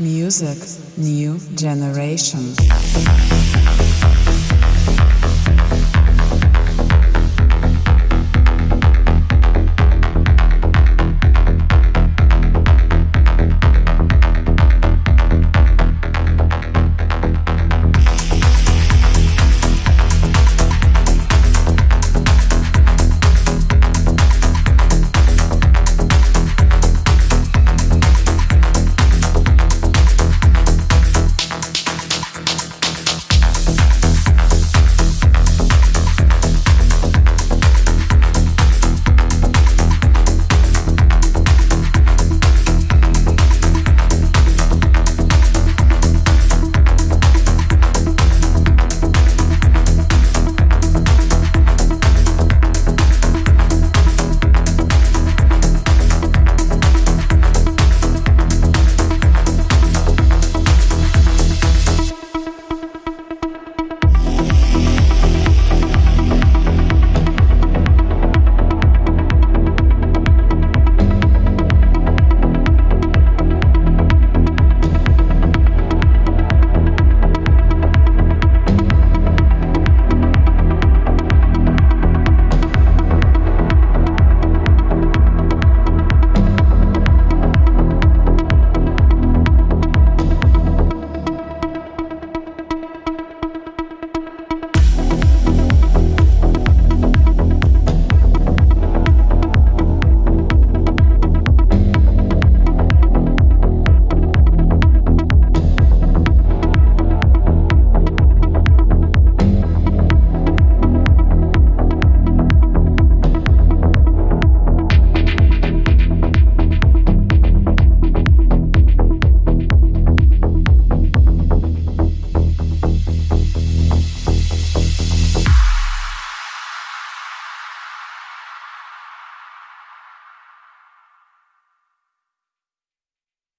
Music, new generation.